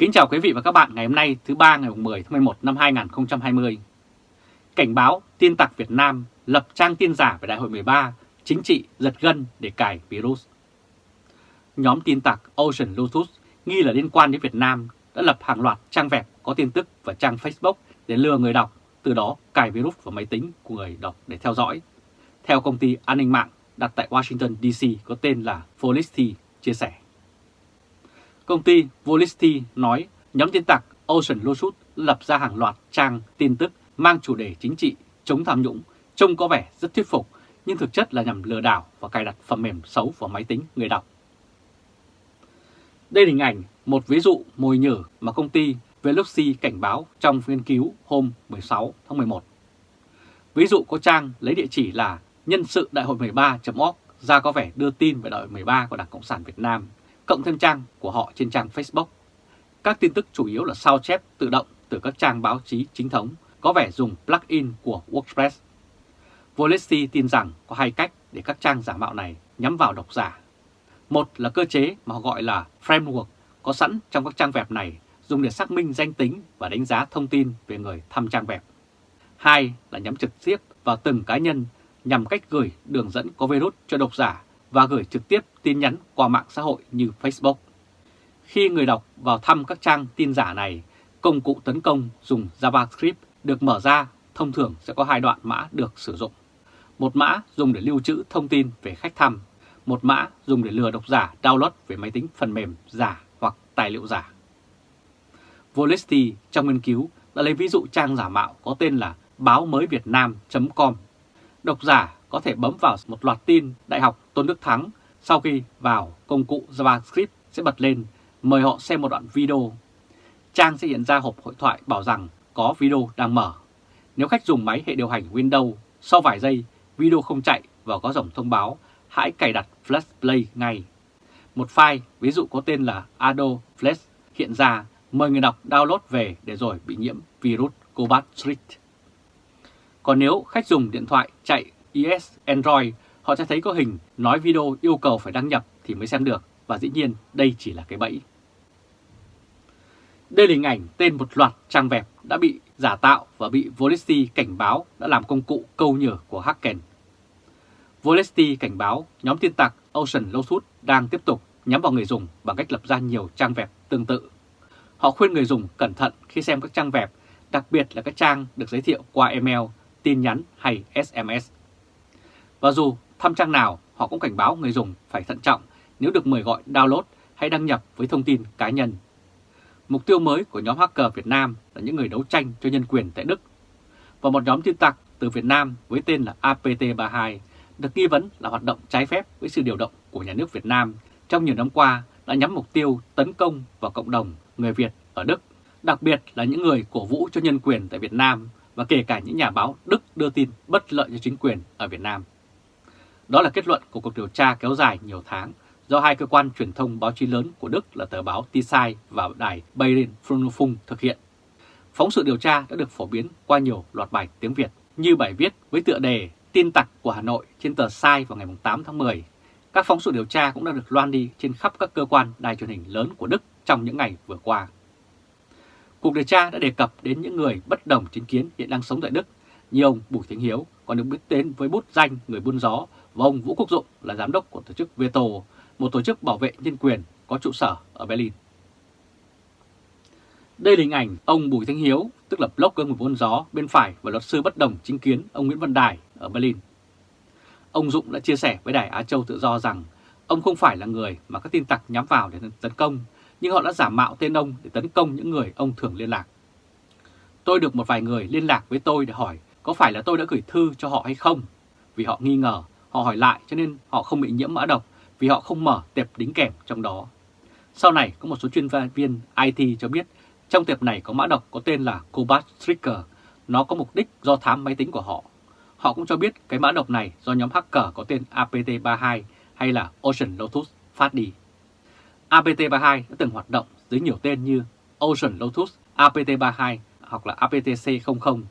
Kính chào quý vị và các bạn ngày hôm nay thứ ba ngày 10 tháng 11 năm 2020. Cảnh báo tin tặc Việt Nam lập trang tin giả về Đại hội 13, chính trị giật gân để cài virus. Nhóm tin tặc Ocean Lotus nghi là liên quan đến Việt Nam đã lập hàng loạt trang web có tin tức và trang Facebook để lừa người đọc, từ đó cài virus vào máy tính của người đọc để theo dõi. Theo công ty an ninh mạng đặt tại Washington DC có tên là Felicity chia sẻ. Công ty Volisti nói nhóm tin tặc Ocean Lotus lập ra hàng loạt trang tin tức mang chủ đề chính trị, chống tham nhũng, trông có vẻ rất thuyết phục, nhưng thực chất là nhằm lừa đảo và cài đặt phần mềm xấu vào máy tính người đọc. Đây là hình ảnh một ví dụ mồi nhử mà công ty Veloxy cảnh báo trong nghiên cứu hôm 16 tháng 11. Ví dụ có trang lấy địa chỉ là nhân sự đại hội 13.org ra có vẻ đưa tin về đại hội 13 của Đảng Cộng sản Việt Nam cộng thêm trang của họ trên trang Facebook. Các tin tức chủ yếu là sao chép tự động từ các trang báo chí chính thống, có vẻ dùng plugin của WordPress. Volesti tin rằng có hai cách để các trang giả mạo này nhắm vào độc giả. Một là cơ chế mà họ gọi là framework có sẵn trong các trang web này dùng để xác minh danh tính và đánh giá thông tin về người thăm trang web. Hai là nhắm trực tiếp vào từng cá nhân nhằm cách gửi đường dẫn có virus cho độc giả và gửi trực tiếp tin nhắn qua mạng xã hội như Facebook. Khi người đọc vào thăm các trang tin giả này, công cụ tấn công dùng JavaScript được mở ra thông thường sẽ có hai đoạn mã được sử dụng. Một mã dùng để lưu trữ thông tin về khách thăm, một mã dùng để lừa độc giả download về máy tính phần mềm giả hoặc tài liệu giả. Volesti trong nghiên cứu đã lấy ví dụ trang giả mạo có tên là báo mới việt nam.com. Độc giả có thể bấm vào một loạt tin Đại học Tôn Đức Thắng sau khi vào công cụ JavaScript sẽ bật lên mời họ xem một đoạn video. Trang sẽ hiện ra hộp hội thoại bảo rằng có video đang mở. Nếu khách dùng máy hệ điều hành Windows, sau vài giây video không chạy và có dòng thông báo, hãy cài đặt Flash Play ngay. Một file, ví dụ có tên là Adobe Flash, hiện ra mời người đọc download về để rồi bị nhiễm virus Cobalt Street. Còn nếu khách dùng điện thoại chạy iOS, Android, họ sẽ thấy có hình nói video yêu cầu phải đăng nhập thì mới xem được và dĩ nhiên đây chỉ là cái bẫy. Đây là hình ảnh tên một loạt trang web đã bị giả tạo và bị Volesti cảnh báo đã làm công cụ câu nhử của hacker. Volesti cảnh báo nhóm tin tặc Ocean Lawsuit đang tiếp tục nhắm vào người dùng bằng cách lập ra nhiều trang web tương tự. Họ khuyên người dùng cẩn thận khi xem các trang web, đặc biệt là các trang được giới thiệu qua email, tin nhắn hay SMS. Và dù thăm trang nào, họ cũng cảnh báo người dùng phải thận trọng nếu được mời gọi download hay đăng nhập với thông tin cá nhân. Mục tiêu mới của nhóm hacker Việt Nam là những người đấu tranh cho nhân quyền tại Đức. Và một nhóm tin tặc từ Việt Nam với tên là APT32 được nghi vấn là hoạt động trái phép với sự điều động của nhà nước Việt Nam trong nhiều năm qua đã nhắm mục tiêu tấn công vào cộng đồng người Việt ở Đức, đặc biệt là những người cổ vũ cho nhân quyền tại Việt Nam và kể cả những nhà báo Đức đưa tin bất lợi cho chính quyền ở Việt Nam. Đó là kết luận của cuộc điều tra kéo dài nhiều tháng do hai cơ quan truyền thông báo chí lớn của Đức là tờ báo Tisai và đài Bayern Frunofung thực hiện. Phóng sự điều tra đã được phổ biến qua nhiều loạt bài tiếng Việt như bài viết với tựa đề Tin tặc của Hà Nội trên tờ Sai vào ngày 8 tháng 10. Các phóng sự điều tra cũng đã được loan đi trên khắp các cơ quan đài truyền hình lớn của Đức trong những ngày vừa qua. Cuộc điều tra đã đề cập đến những người bất đồng chính kiến hiện đang sống tại Đức, như ông Bùi Thánh Hiếu còn được biết đến với bút danh người buôn gió và ông Vũ Quốc Dụng là giám đốc của tổ chức Veto, một tổ chức bảo vệ nhân quyền có trụ sở ở Berlin. Đây là hình ảnh ông Bùi Thanh Hiếu, tức là blogger người buôn gió bên phải và luật sư bất đồng chính kiến ông Nguyễn Văn Đài ở Berlin. Ông Dụng đã chia sẻ với Đài Á Châu Tự Do rằng ông không phải là người mà các tin tặc nhắm vào để tấn công, nhưng họ đã giả mạo tên ông để tấn công những người ông thường liên lạc. Tôi được một vài người liên lạc với tôi để hỏi có phải là tôi đã gửi thư cho họ hay không, vì họ nghi ngờ Họ hỏi lại cho nên họ không bị nhiễm mã độc vì họ không mở tệp đính kèm trong đó. Sau này có một số chuyên viên IT cho biết trong tệp này có mã độc có tên là Cobalt Trigger. Nó có mục đích do thám máy tính của họ. Họ cũng cho biết cái mã độc này do nhóm hacker có tên APT32 hay là Ocean Lotus phát đi. APT32 đã từng hoạt động dưới nhiều tên như Ocean Lotus, APT32 hoặc là APTC00.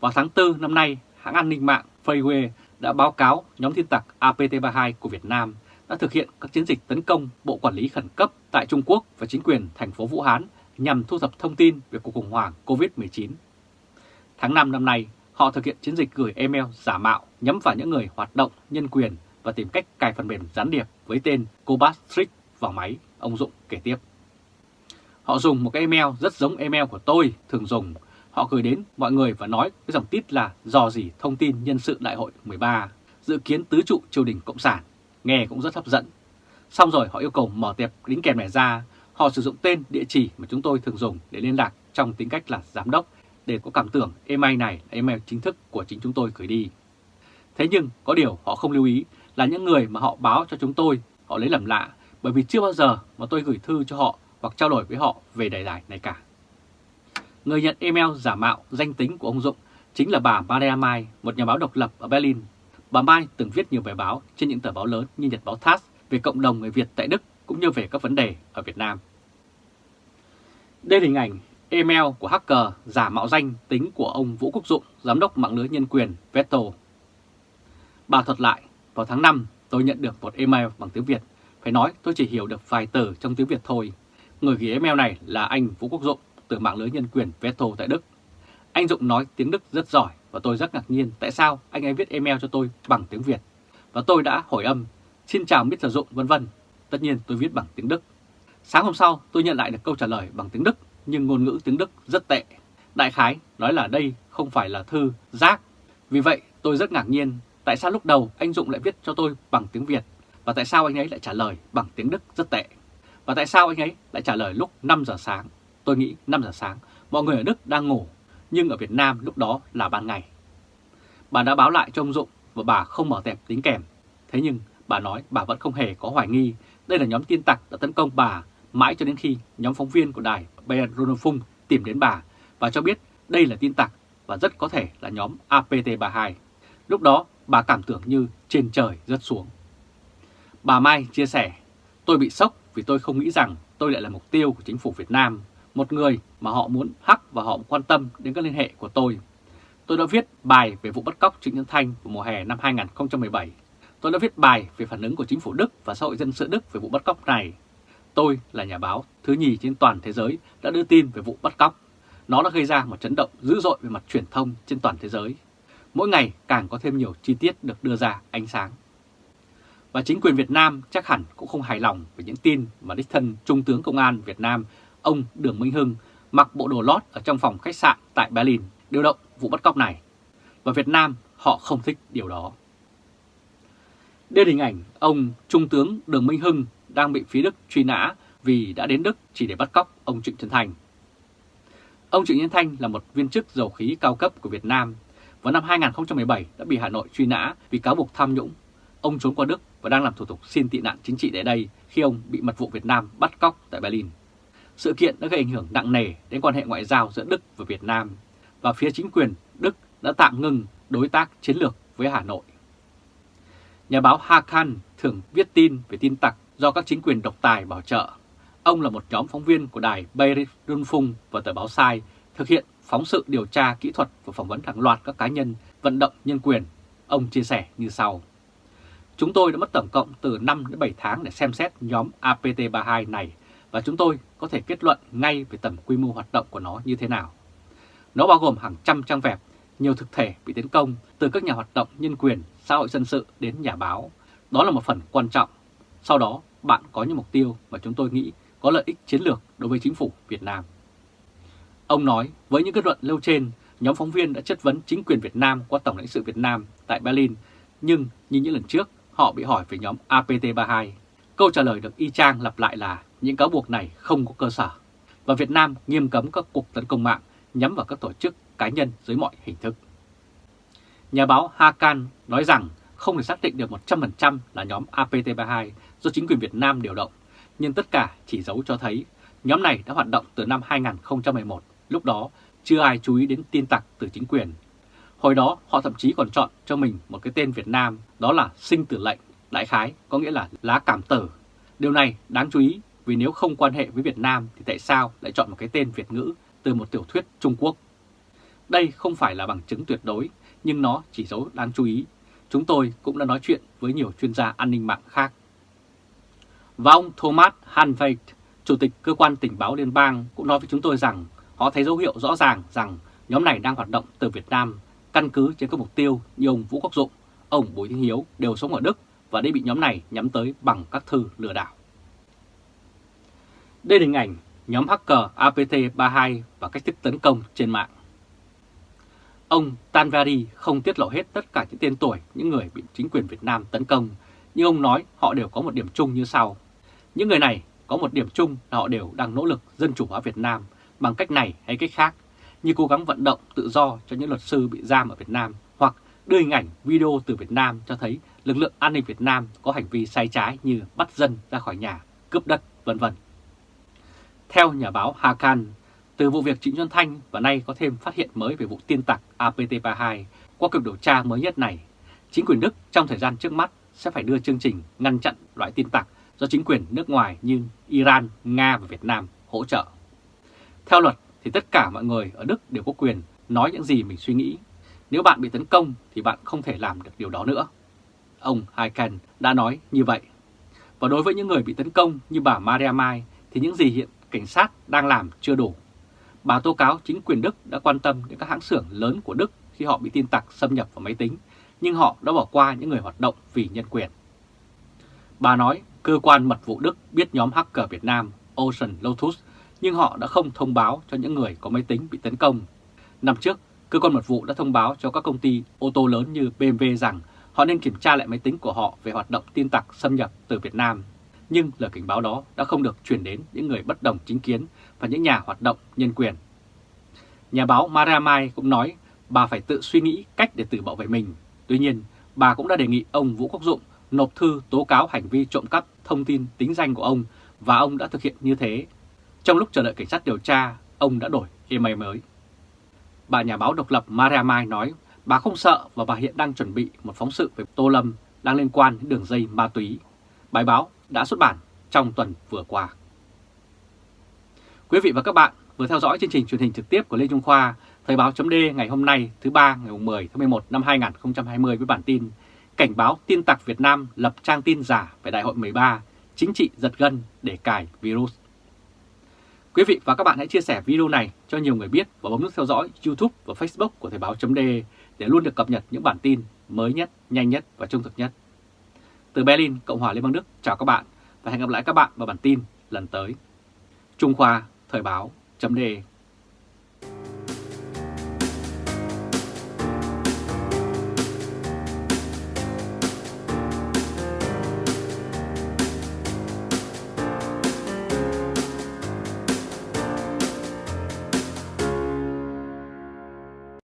Vào tháng 4 năm nay, hãng an ninh mạng Freeway đã báo cáo nhóm tin tặc APT32 của Việt Nam đã thực hiện các chiến dịch tấn công Bộ Quản lý Khẩn cấp tại Trung Quốc và chính quyền thành phố Vũ Hán nhằm thu thập thông tin về cuộc khủng hoảng COVID-19. Tháng 5 năm nay, họ thực hiện chiến dịch gửi email giả mạo nhắm vào những người hoạt động nhân quyền và tìm cách cài phần mềm gián điệp với tên Cobastric vào máy, ông Dũng kể tiếp. Họ dùng một cái email rất giống email của tôi thường dùng. Họ gửi đến mọi người và nói cái dòng tít là dò dỉ thông tin nhân sự đại hội 13, dự kiến tứ trụ triều đình Cộng sản. Nghe cũng rất hấp dẫn. Xong rồi họ yêu cầu mở tệp đính kèm này ra. Họ sử dụng tên, địa chỉ mà chúng tôi thường dùng để liên lạc trong tính cách là giám đốc để có cảm tưởng email này là email chính thức của chính chúng tôi gửi đi. Thế nhưng có điều họ không lưu ý là những người mà họ báo cho chúng tôi họ lấy làm lạ bởi vì chưa bao giờ mà tôi gửi thư cho họ hoặc trao đổi với họ về đề tài này cả. Người nhận email giả mạo danh tính của ông Dũng chính là bà Maria Mai, một nhà báo độc lập ở Berlin. Bà Mai từng viết nhiều bài báo trên những tờ báo lớn như Nhật báo TASS về cộng đồng người Việt tại Đức cũng như về các vấn đề ở Việt Nam. Đây là hình ảnh email của hacker giả mạo danh tính của ông Vũ Quốc Dụng, giám đốc mạng lưới nhân quyền Veto. Bà thuật lại, vào tháng 5 tôi nhận được một email bằng tiếng Việt, phải nói tôi chỉ hiểu được vài từ trong tiếng Việt thôi. Người gửi email này là anh Vũ Quốc Dụng từ mạng lưới nhân quyền Veto tại Đức. Anh Dụng nói tiếng Đức rất giỏi và tôi rất ngạc nhiên tại sao anh ấy viết email cho tôi bằng tiếng Việt. Và tôi đã hỏi âm, xin chào Mr. Dụng vân vân. Tất nhiên tôi viết bằng tiếng Đức. Sáng hôm sau tôi nhận lại được câu trả lời bằng tiếng Đức nhưng ngôn ngữ tiếng Đức rất tệ. Đại khái nói là đây không phải là thư rác. Vì vậy tôi rất ngạc nhiên tại sao lúc đầu anh Dụng lại viết cho tôi bằng tiếng Việt và tại sao anh ấy lại trả lời bằng tiếng Đức rất tệ. Và tại sao anh ấy lại trả lời lúc 5 giờ sáng? Tôi nghĩ 5 giờ sáng, mọi người ở Đức đang ngủ, nhưng ở Việt Nam lúc đó là ban ngày. Bà đã báo lại cho ông Dụng và bà không mở tẹp tính kèm. Thế nhưng bà nói bà vẫn không hề có hoài nghi đây là nhóm tin tặc đã tấn công bà mãi cho đến khi nhóm phóng viên của đài Bayern tìm đến bà và cho biết đây là tin tặc và rất có thể là nhóm APT32. Lúc đó bà cảm tưởng như trên trời rớt xuống. Bà Mai chia sẻ, tôi bị sốc vì tôi không nghĩ rằng tôi lại là mục tiêu của chính phủ Việt Nam, một người mà họ muốn hắc và họ quan tâm đến các liên hệ của tôi. Tôi đã viết bài về vụ bắt cóc Trịnh Nhân Thanh vào mùa hè năm 2017. Tôi đã viết bài về phản ứng của chính phủ Đức và xã hội dân sự Đức về vụ bắt cóc này. Tôi là nhà báo thứ nhì trên toàn thế giới đã đưa tin về vụ bắt cóc. Nó đã gây ra một chấn động dữ dội về mặt truyền thông trên toàn thế giới. Mỗi ngày càng có thêm nhiều chi tiết được đưa ra ánh sáng. Và chính quyền Việt Nam chắc hẳn cũng không hài lòng về những tin mà đích thân Trung tướng Công an Việt Nam, ông Đường Minh Hưng, mặc bộ đồ lót ở trong phòng khách sạn tại Berlin điều động vụ bắt cóc này. Và Việt Nam họ không thích điều đó. Đây là hình ảnh ông Trung tướng Đường Minh Hưng đang bị phía Đức truy nã vì đã đến Đức chỉ để bắt cóc ông Trịnh Trấn Thành. Ông Trịnh Nhân Thanh là một viên chức dầu khí cao cấp của Việt Nam. Vào năm 2017 đã bị Hà Nội truy nã vì cáo buộc tham nhũng. Ông trốn qua Đức và đang làm thủ tục xin tị nạn chính trị tại đây khi ông bị mật vụ Việt Nam bắt cóc tại Berlin. Sự kiện đã gây ảnh hưởng nặng nề đến quan hệ ngoại giao giữa Đức và Việt Nam, và phía chính quyền Đức đã tạm ngừng đối tác chiến lược với Hà Nội. Nhà báo Hakan thường viết tin về tin tặc do các chính quyền độc tài bảo trợ. Ông là một nhóm phóng viên của đài Beirut Rundfunk và tờ báo Sai thực hiện phóng sự điều tra kỹ thuật và phỏng vấn hàng loạt các cá nhân vận động nhân quyền. Ông chia sẻ như sau. Chúng tôi đã mất tổng cộng từ 5 đến 7 tháng để xem xét nhóm APT32 này và chúng tôi có thể kết luận ngay về tầm quy mô hoạt động của nó như thế nào. Nó bao gồm hàng trăm trang web, nhiều thực thể bị tấn công từ các nhà hoạt động nhân quyền, xã hội dân sự đến nhà báo. Đó là một phần quan trọng. Sau đó, bạn có những mục tiêu mà chúng tôi nghĩ có lợi ích chiến lược đối với chính phủ Việt Nam. Ông nói với những kết luận nêu trên, nhóm phóng viên đã chất vấn chính quyền Việt Nam qua Tổng lãnh sự Việt Nam tại Berlin, nhưng như những lần trước, họ bị hỏi về nhóm APT32. Câu trả lời được y chang lặp lại là những cáo buộc này không có cơ sở, và Việt Nam nghiêm cấm các cuộc tấn công mạng nhắm vào các tổ chức cá nhân dưới mọi hình thức. Nhà báo Hakan nói rằng không thể xác định được 100% là nhóm APT32 do chính quyền Việt Nam điều động, nhưng tất cả chỉ dấu cho thấy nhóm này đã hoạt động từ năm 2011, lúc đó chưa ai chú ý đến tin tặc từ chính quyền. Hồi đó họ thậm chí còn chọn cho mình một cái tên Việt Nam đó là sinh tử lệnh, đại khái có nghĩa là lá cảm tử. Điều này đáng chú ý vì nếu không quan hệ với Việt Nam thì tại sao lại chọn một cái tên Việt ngữ từ một tiểu thuyết Trung Quốc? Đây không phải là bằng chứng tuyệt đối, nhưng nó chỉ dấu đáng chú ý. Chúng tôi cũng đã nói chuyện với nhiều chuyên gia an ninh mạng khác Và ông Thomas Hanveit, Chủ tịch Cơ quan Tình báo Liên bang cũng nói với chúng tôi rằng họ thấy dấu hiệu rõ ràng rằng nhóm này đang hoạt động từ Việt Nam căn cứ trên các mục tiêu như ông Vũ Quốc Dụng, ông Bùi Thanh Hiếu đều sống ở Đức và đây bị nhóm này nhắm tới bằng các thư lừa đảo. Đây là hình ảnh nhóm hacker APT32 và cách thức tấn công trên mạng. Ông Tanvari không tiết lộ hết tất cả những tên tuổi những người bị chính quyền Việt Nam tấn công, nhưng ông nói họ đều có một điểm chung như sau. Những người này có một điểm chung là họ đều đang nỗ lực dân chủ hóa Việt Nam bằng cách này hay cách khác, như cố gắng vận động tự do cho những luật sư bị giam ở Việt Nam hoặc đưa hình ảnh video từ Việt Nam cho thấy lực lượng an ninh Việt Nam có hành vi sai trái như bắt dân ra khỏi nhà, cướp đất, vân vân. Theo nhà báo Hakan, từ vụ việc Trịnh Xuân Thanh và nay có thêm phát hiện mới về vụ tiên tặc APT32 qua cuộc điều tra mới nhất này, chính quyền Đức trong thời gian trước mắt sẽ phải đưa chương trình ngăn chặn loại tin tặc do chính quyền nước ngoài như Iran, Nga và Việt Nam hỗ trợ. Theo luật thì tất cả mọi người ở Đức đều có quyền nói những gì mình suy nghĩ. Nếu bạn bị tấn công thì bạn không thể làm được điều đó nữa. Ông Haiken đã nói như vậy. Và đối với những người bị tấn công như bà Maria Mai thì những gì hiện cảnh sát đang làm chưa đủ. Bà tố cáo chính quyền Đức đã quan tâm đến các hãng xưởng lớn của Đức khi họ bị tin tặc xâm nhập vào máy tính, nhưng họ đã bỏ qua những người hoạt động vì nhân quyền. Bà nói cơ quan mật vụ Đức biết nhóm hacker Việt Nam Ocean Lotus, nhưng họ đã không thông báo cho những người có máy tính bị tấn công. Năm trước, cơ quan mật vụ đã thông báo cho các công ty ô tô lớn như BMW rằng họ nên kiểm tra lại máy tính của họ về hoạt động tin tặc xâm nhập từ Việt Nam nhưng lời cảnh báo đó đã không được truyền đến những người bất đồng chính kiến và những nhà hoạt động nhân quyền. Nhà báo Mara Mai cũng nói bà phải tự suy nghĩ cách để tự bảo vệ mình. Tuy nhiên, bà cũng đã đề nghị ông Vũ Quốc Dụng nộp thư tố cáo hành vi trộm cắp thông tin tính danh của ông và ông đã thực hiện như thế. Trong lúc chờ đợi cảnh sát điều tra, ông đã đổi email mới. Bà nhà báo độc lập Maria Mai nói bà không sợ và bà hiện đang chuẩn bị một phóng sự về Tô Lâm đang liên quan đến đường dây ma túy. Bài báo đã xuất bản trong tuần vừa qua. Quý vị và các bạn vừa theo dõi chương trình truyền hình trực tiếp của Lê Trung Khoa, Thời báo chấm ngày hôm nay thứ ba ngày 10 tháng 11 năm 2020 với bản tin Cảnh báo tin tặc Việt Nam lập trang tin giả về Đại hội 13, chính trị giật gân để cài virus. Quý vị và các bạn hãy chia sẻ video này cho nhiều người biết và bấm nút theo dõi YouTube và Facebook của Thời báo chấm để luôn được cập nhật những bản tin mới nhất, nhanh nhất và trung thực nhất. Từ Berlin, Cộng hòa Liên bang Đức, chào các bạn và hẹn gặp lại các bạn vào bản tin lần tới. Trung Khoa Thời báo chấm